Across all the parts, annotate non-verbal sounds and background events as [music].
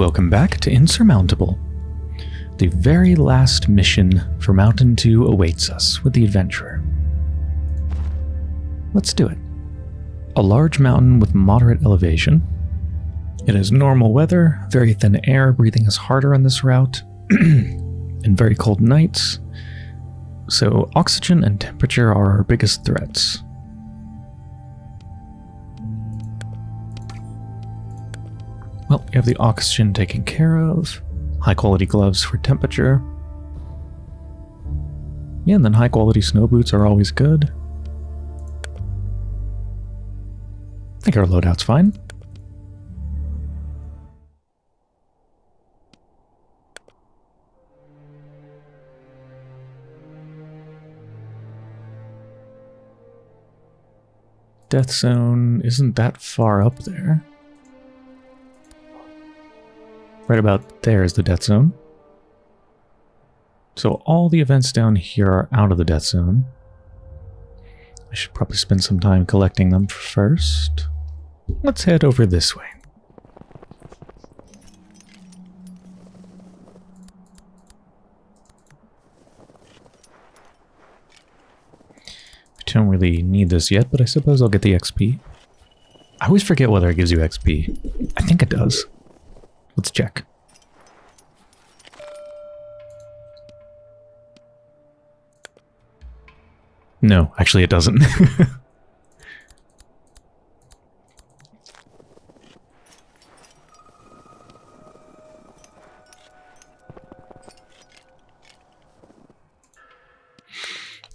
Welcome back to Insurmountable. The very last mission for Mountain 2 awaits us with the adventurer. Let's do it. A large mountain with moderate elevation. It has normal weather, very thin air, breathing is harder on this route, [clears throat] and very cold nights. So oxygen and temperature are our biggest threats. Well, you have the oxygen taken care of. High quality gloves for temperature. Yeah, and then high quality snow boots are always good. I think our loadout's fine. Death zone isn't that far up there. Right about there is the death zone. So all the events down here are out of the death zone. I should probably spend some time collecting them first. Let's head over this way. I don't really need this yet, but I suppose I'll get the XP. I always forget whether it gives you XP. I think it does. Let's check. No, actually it doesn't. [laughs]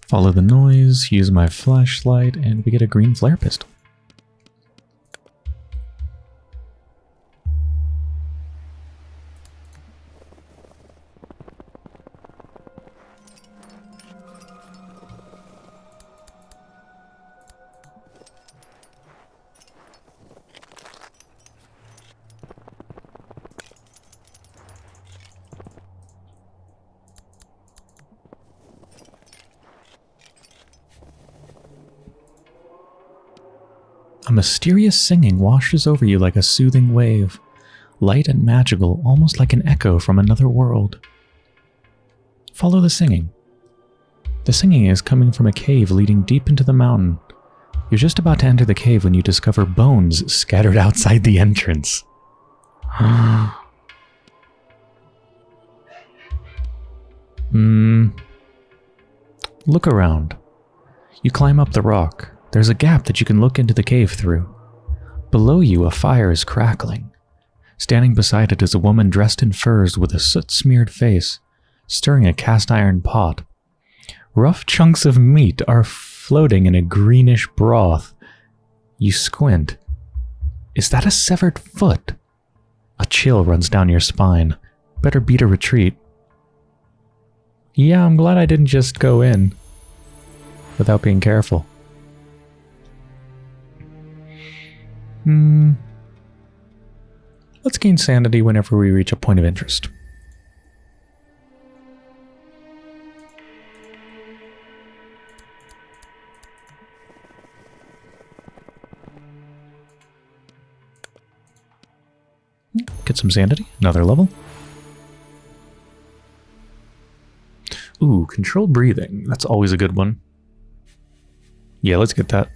Follow the noise, use my flashlight, and we get a green flare pistol. Mysterious singing washes over you like a soothing wave, light and magical, almost like an echo from another world. Follow the singing. The singing is coming from a cave leading deep into the mountain. You're just about to enter the cave when you discover bones scattered outside the entrance. [gasps] Hmm. Look around. You climb up the rock. There's a gap that you can look into the cave through. Below you, a fire is crackling. Standing beside it is a woman dressed in furs with a soot-smeared face, stirring a cast-iron pot. Rough chunks of meat are floating in a greenish broth. You squint. Is that a severed foot? A chill runs down your spine. Better beat a retreat. Yeah, I'm glad I didn't just go in without being careful. Hmm. Let's gain sanity whenever we reach a point of interest. Get some sanity. Another level. Ooh, controlled breathing. That's always a good one. Yeah, let's get that.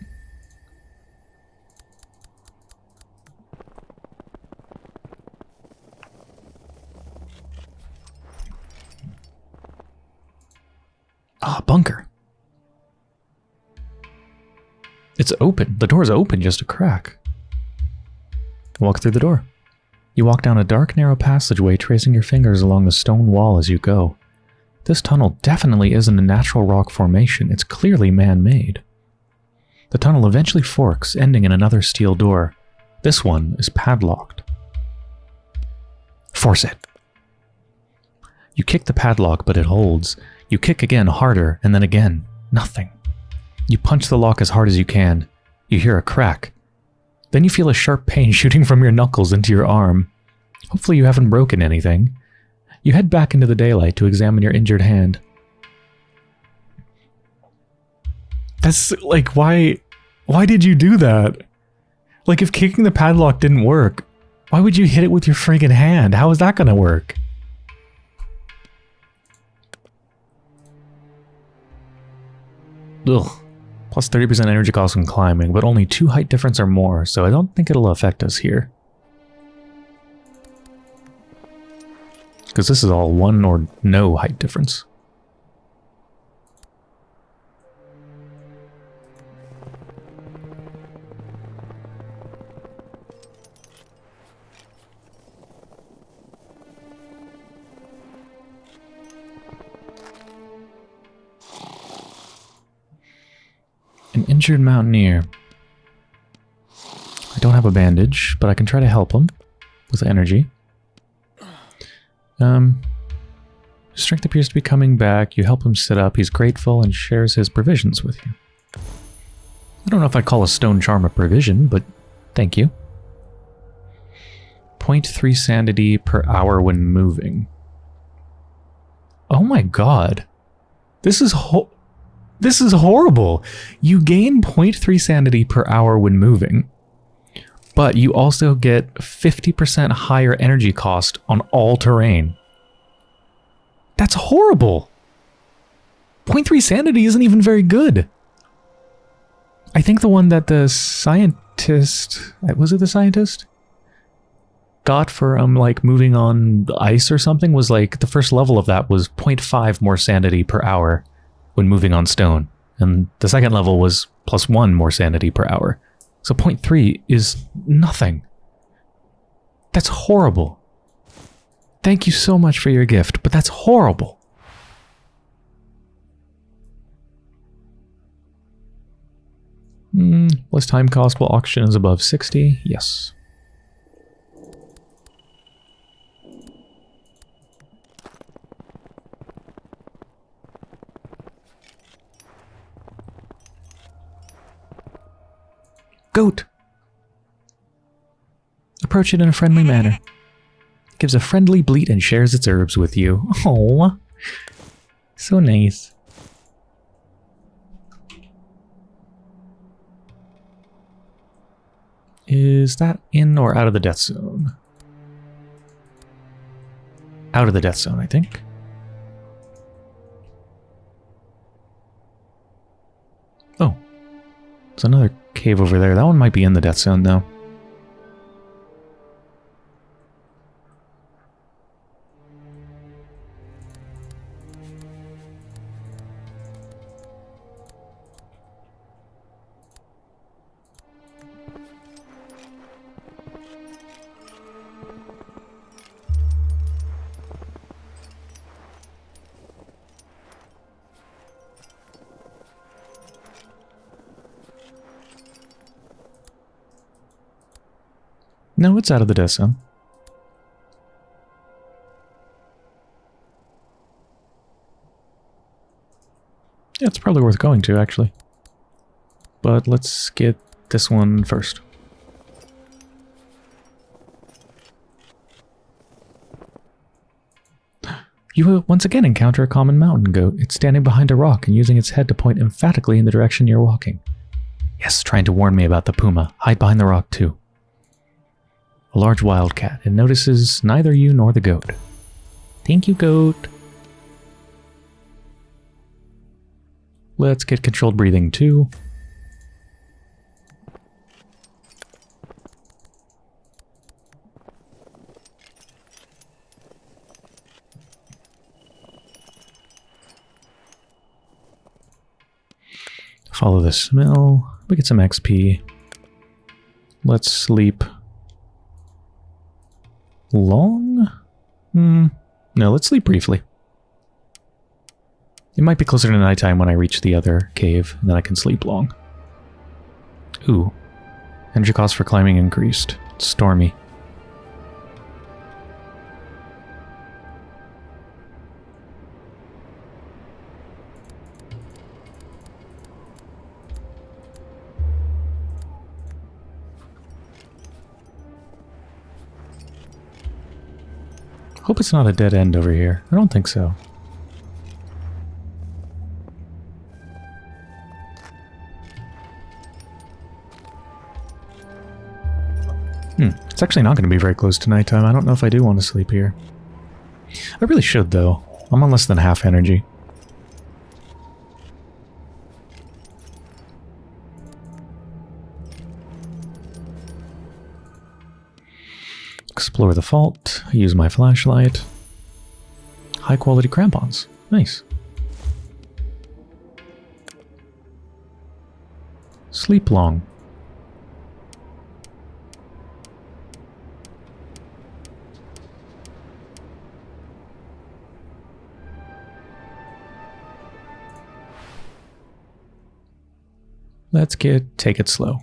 Ah, bunker. It's open. The door's open, just a crack. Walk through the door. You walk down a dark, narrow passageway, tracing your fingers along the stone wall as you go. This tunnel definitely isn't a natural rock formation. It's clearly man-made. The tunnel eventually forks, ending in another steel door. This one is padlocked. Force it. You kick the padlock, but it holds. You kick again harder, and then again. Nothing. You punch the lock as hard as you can. You hear a crack. Then you feel a sharp pain [laughs] shooting from your knuckles into your arm. Hopefully you haven't broken anything. You head back into the daylight to examine your injured hand. That's like, why, why did you do that? Like if kicking the padlock didn't work, Why would you hit it with your friggin' hand? How is that gonna work? Ugh. Plus 30% energy cost when climbing, but only 2 height difference or more, so I don't think it'll affect us here. Because this is all 1 or no height difference. Injured mountaineer. I don't have a bandage, but I can try to help him with energy. Um, strength appears to be coming back. You help him sit up. He's grateful and shares his provisions with you. I don't know if I'd call a stone charm a provision, but thank you. 0.3 sanity per hour when moving. Oh my god. This is ho this is horrible. You gain 0.3 sanity per hour when moving, but you also get 50% higher energy cost on all terrain. That's horrible. 0.3 sanity isn't even very good. I think the one that the scientist, was it the scientist? Got for um like moving on ice or something was like the first level of that was 0.5 more sanity per hour when moving on stone, and the second level was plus one more sanity per hour. So 0.3 is nothing. That's horrible. Thank you so much for your gift, but that's horrible. Mm, less time cost while oxygen is above 60? Yes. Goat! Approach it in a friendly manner. It gives a friendly bleat and shares its herbs with you. Oh, so nice. Is that in or out of the death zone? Out of the death zone, I think. Oh. There's another cave over there. That one might be in the death zone, though. No, it's out of the death zone. Yeah, it's probably worth going to, actually. But let's get this one first. [gasps] You will once again encounter a common mountain goat. It's standing behind a rock and using its head to point emphatically in the direction you're walking. Yes, trying to warn me about the puma. Hide behind the rock, too a large wildcat, and notices neither you nor the goat. Thank you, goat. Let's get controlled breathing too. Follow the smell. We get some XP. Let's sleep long? Hmm. No, let's sleep briefly. It might be closer to nighttime when I reach the other cave, and then I can sleep long. Ooh. Energy cost for climbing increased. It's stormy. Hope it's not a dead end over here. I don't think so. Hmm. It's actually not going to be very close to nighttime. I don't know if I do want to sleep here. I really should, though. I'm on less than half energy. Explore the fault. Use my flashlight. High quality crampons. Nice. Sleep long. Let's get take it slow.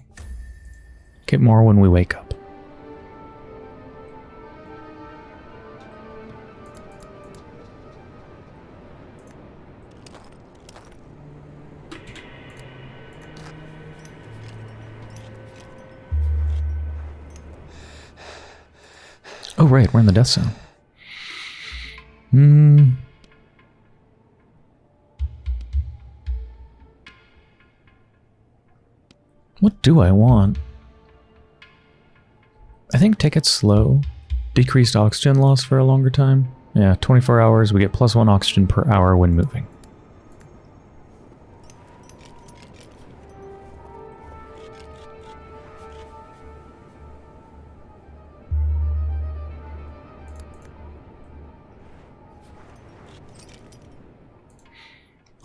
Get more when we wake up. Oh right, we're in the death zone. Hmm. What do I want? I think take it slow. Decreased oxygen loss for a longer time. Yeah, 24 hours, we get plus one oxygen per hour when moving.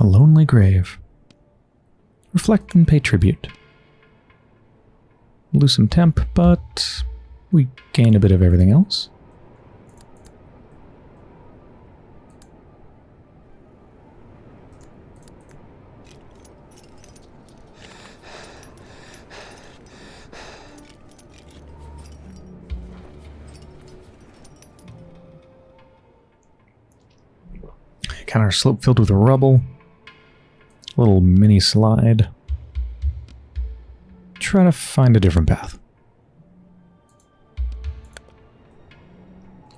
A lonely grave. Reflect and pay tribute. Lose some temp, but we gain a bit of everything else. Kind of slope filled with rubble. Little mini slide try to find a different path.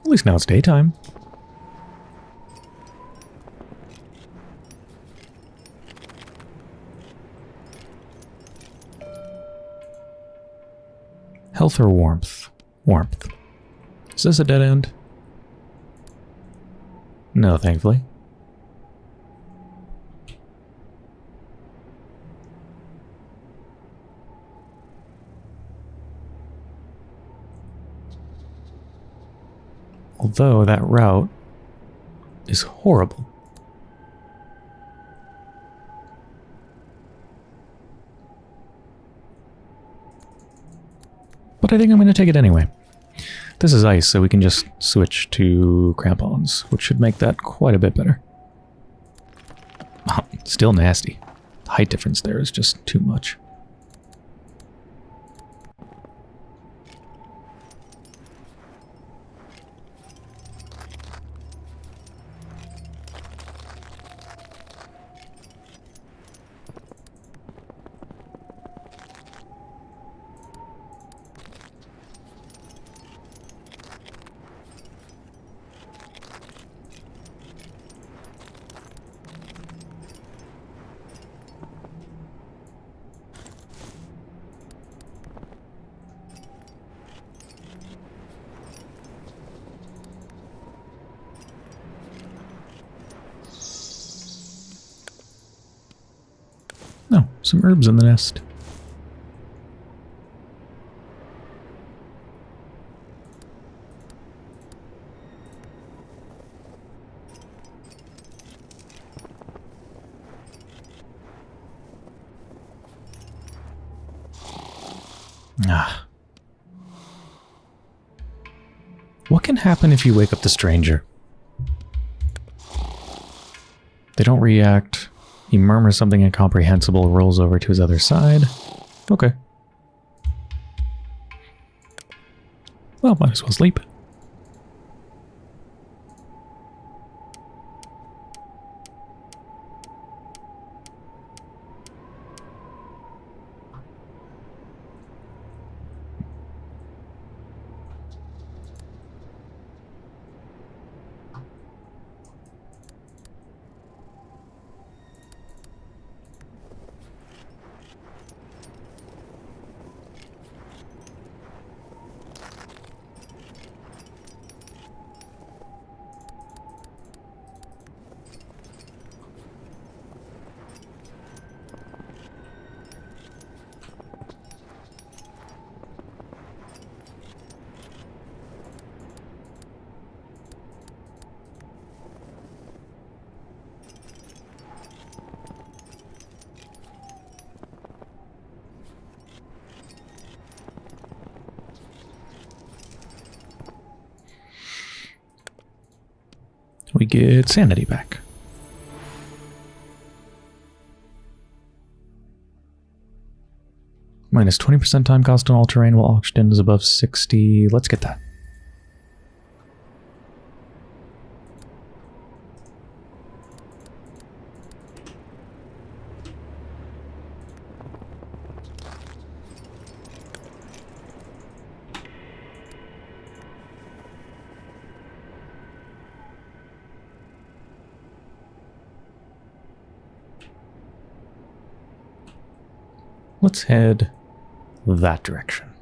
At least now it's daytime. Health or warmth? Warmth. Is this a dead end? No, thankfully. Although that route is horrible. But I think I'm going to take it anyway. This is ice, so we can just switch to crampons, which should make that quite a bit better. Ah, still nasty. The height difference there is just too much. No, some herbs in the Ah. What can happen if you wake up the stranger? They don't react. He murmurs something incomprehensible, rolls over to his other side. Okay. Well, might as well sleep. We get sanity back. Minus 20% time cost on all terrain while oxygen is above 60. Let's get that. Let's head that direction.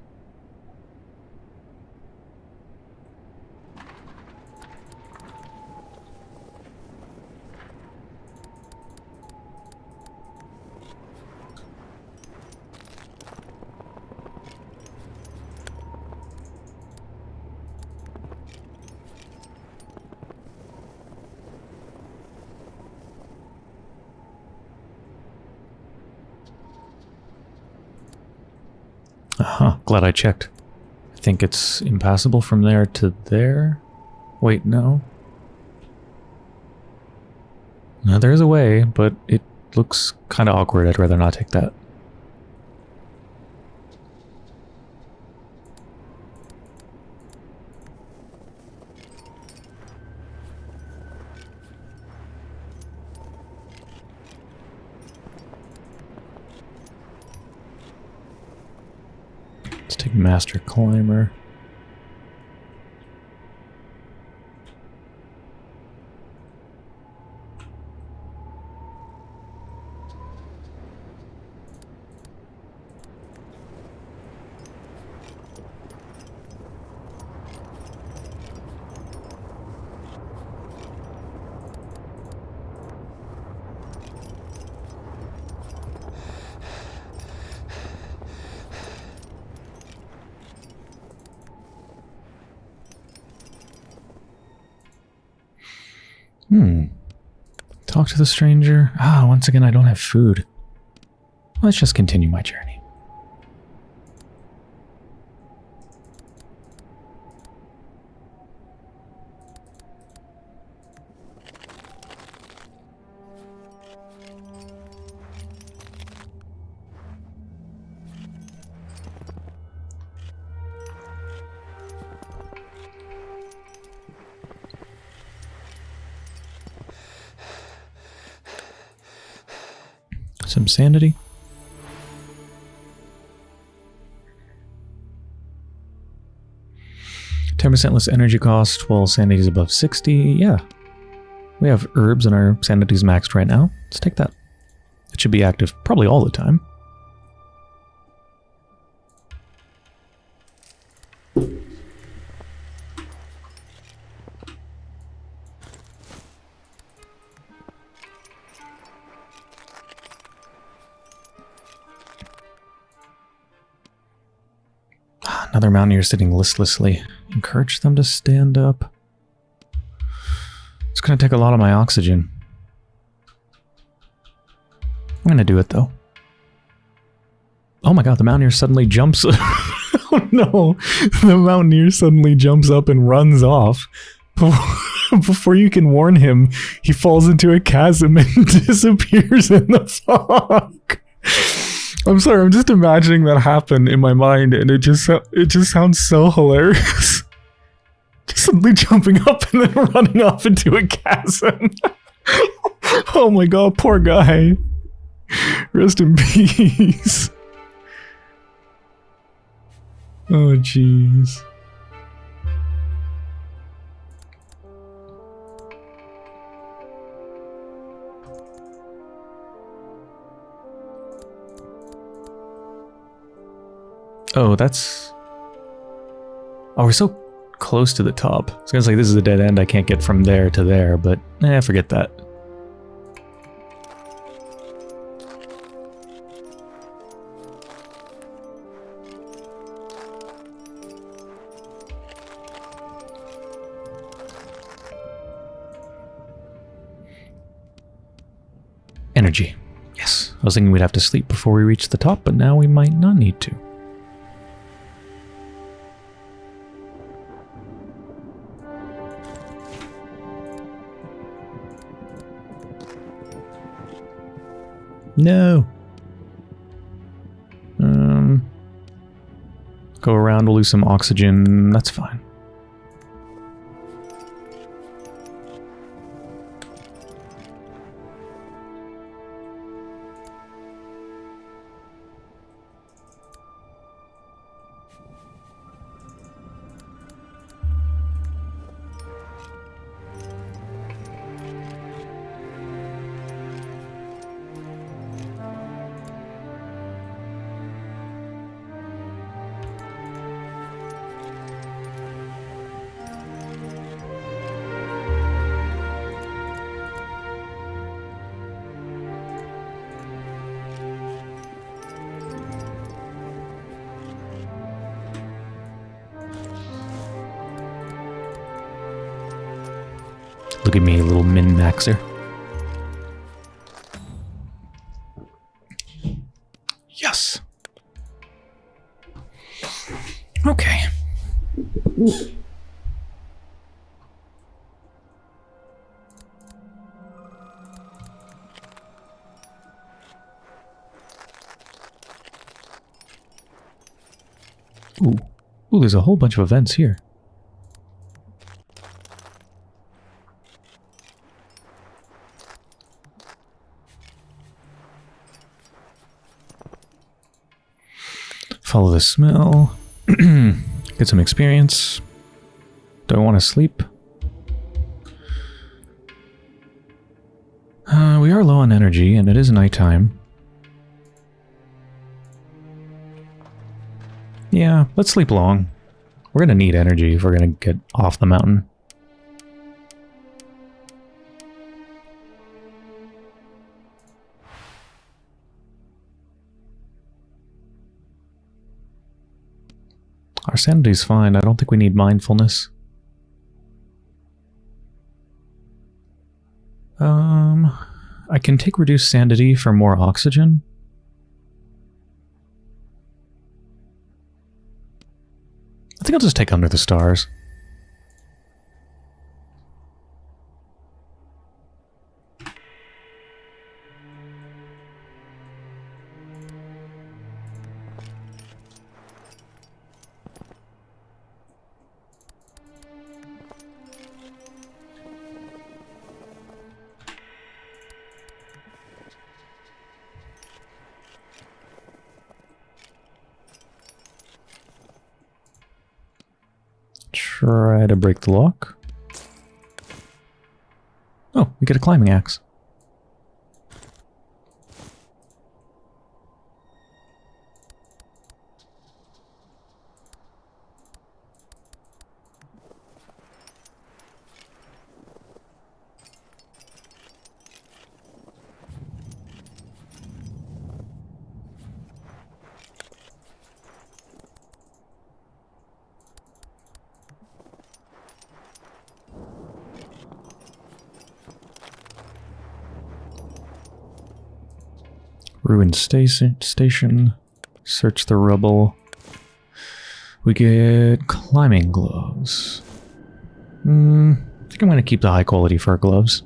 Glad I checked. I think it's impassable from there to there. Wait, no. No, there is a way, but it looks kind of awkward. I'd rather not take that. Let's take Master Climber. Hmm. Talk to the stranger. Ah, once again, I don't have food. Let's just continue my journey. Sanity. Ten percent less energy cost while sanity is above sixty. Yeah, we have herbs and our sanity's maxed right now. Let's take that. It should be active probably all the time. Another mountaineer sitting listlessly. Encourage them to stand up. It's going to take a lot of my oxygen. I'm going to do it though. Oh my god, the mountaineer suddenly jumps. [laughs] oh no, the mountaineer suddenly jumps up and runs off. [laughs] Before you can warn him, he falls into a chasm and [laughs] disappears in the fog. I'm sorry, I'm just imagining that happen in my mind, and it just it just sounds so hilarious. [laughs] just suddenly jumping up and then [laughs] running off into a chasm. [laughs] oh my god, poor guy. Rest in peace. Oh jeez. Oh, that's... Oh, we're so close to the top. I was gonna say this is a dead end, I can't get from there to there, but eh, forget that. Energy. Yes, I was thinking we'd have to sleep before we reach the top, but now we might not need to. No. Um, go around, we'll lose some oxygen. That's fine. Look at me, little min-maxer. Yes. Okay. Ooh. Ooh, there's a whole bunch of events here. Follow smell. [clears throat] Get some experience. Do I want to sleep? Uh, we are low on energy, and it is nighttime. Yeah, let's sleep long. We're gonna need energy if we're gonna get off the mountain. Sanity's fine. I don't think we need mindfulness. Um, I can take reduced sanity for more oxygen. I think I'll just take Under the Stars. Break the lock. Oh, we get a climbing axe. Ruined station. Search the rubble. We get climbing gloves. Hmm. I think I'm going to keep the high quality fur gloves.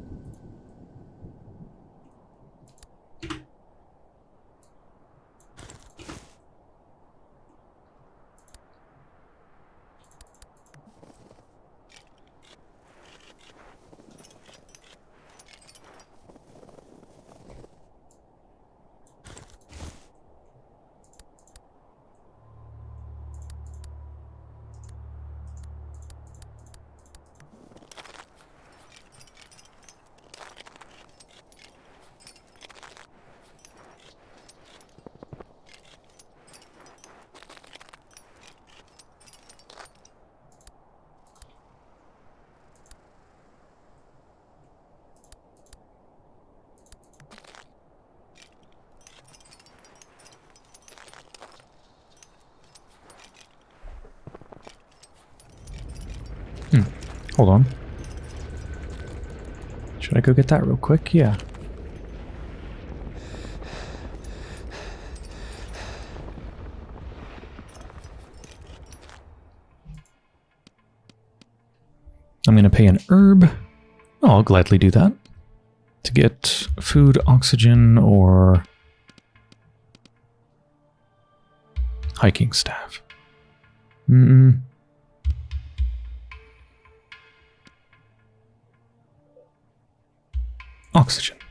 Hold on. Should I go get that real quick? Yeah. I'm going to pay an herb. Oh, I'll gladly do that. To get food, oxygen, or hiking staff. Mm, mm Oxygen.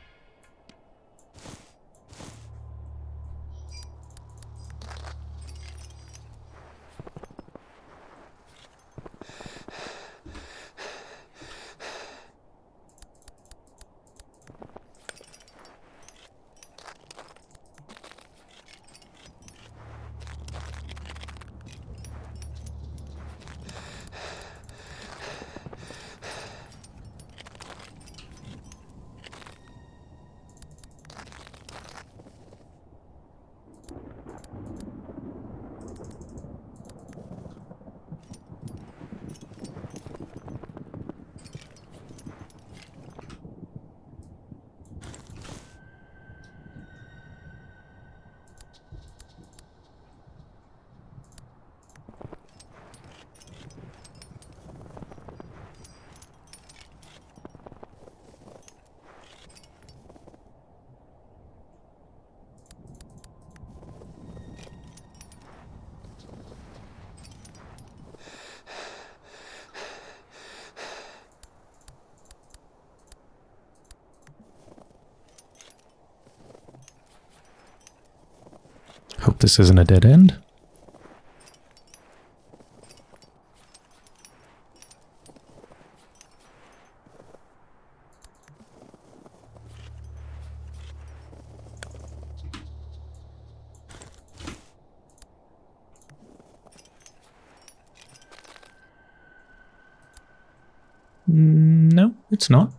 Hope this isn't a dead end. Mm, No, it's not.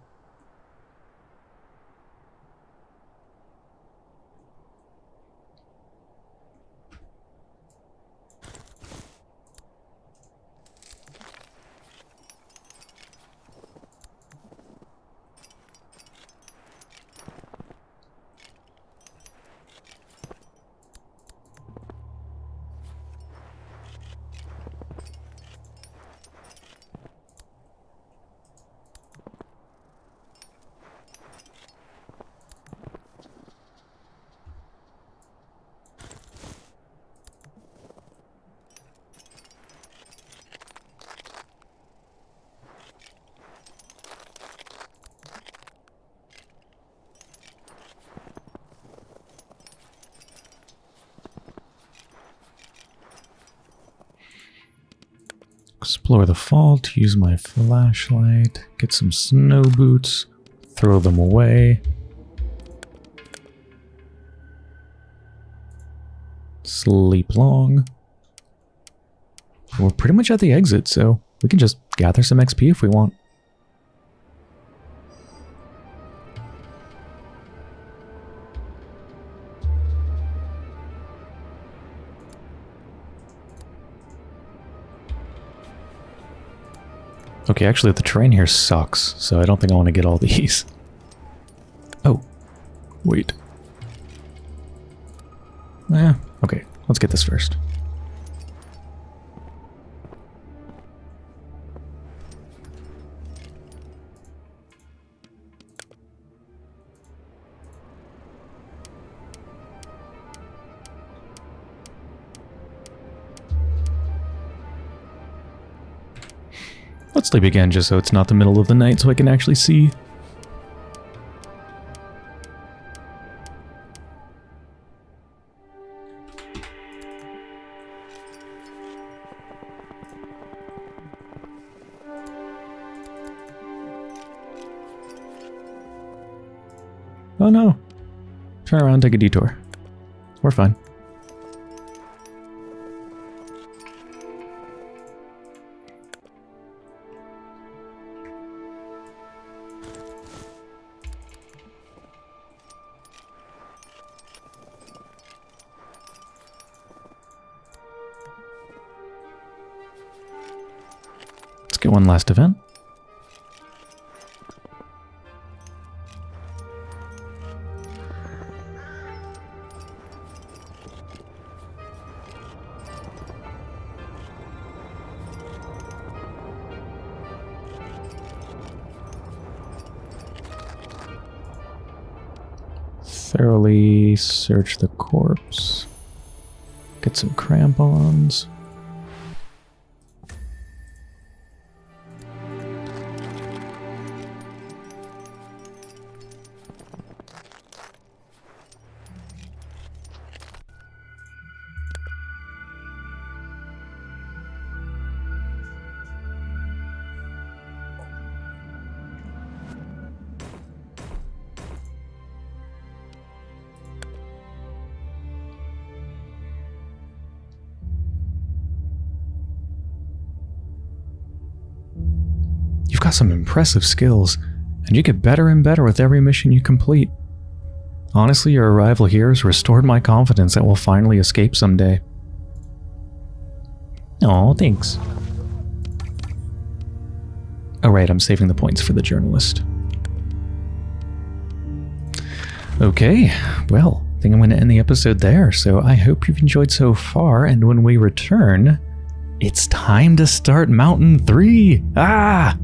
Explore the fault, use my flashlight, get some snow boots, throw them away. Sleep long. We're pretty much at the exit, so we can just gather some XP if we want. Okay, actually the terrain here sucks, so I don't think I want to get all [laughs] these. Oh, wait. Eh, okay, let's get this first. Sleep again just so it's not the middle of the night so I can actually see. Oh no. Turn around, take a detour. We're fine. One last event. Thoroughly search the corpse. Get some crampons. Got some impressive skills, and you get better and better with every mission you complete. Honestly, your arrival here has restored my confidence that we'll finally escape someday. Oh, thanks. Alright, I'm saving the points for the journalist. Okay, well, I think I'm going to end the episode there, so I hope you've enjoyed so far, and when we return, it's time to start Mountain 3! Ah!